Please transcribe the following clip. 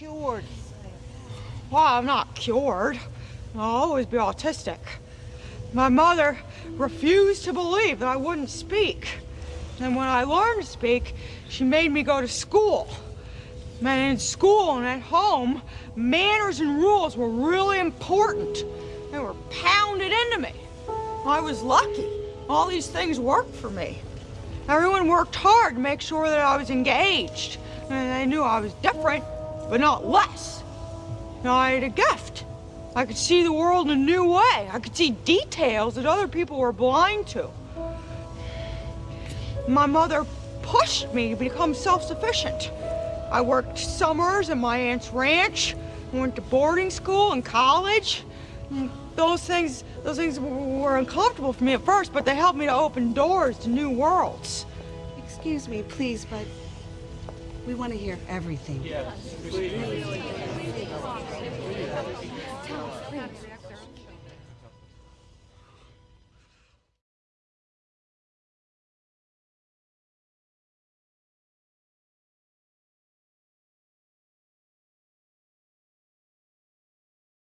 cured. Well, I'm not cured. I'll always be autistic. My mother refused to believe that I wouldn't speak. And when I learned to speak, she made me go to school. And in school and at home, manners and rules were really important. They were pounded into me. I was lucky. All these things worked for me. Everyone worked hard to make sure that I was engaged. And they knew I was different, but not less. Now, I had a gift. I could see the world in a new way. I could see details that other people were blind to. My mother pushed me to become self-sufficient. I worked summers at my aunt's ranch, went to boarding school and college. Those things, those things were uncomfortable for me at first, but they helped me to open doors to new worlds. Excuse me, please, but we want to hear everything. Yes, please. Please.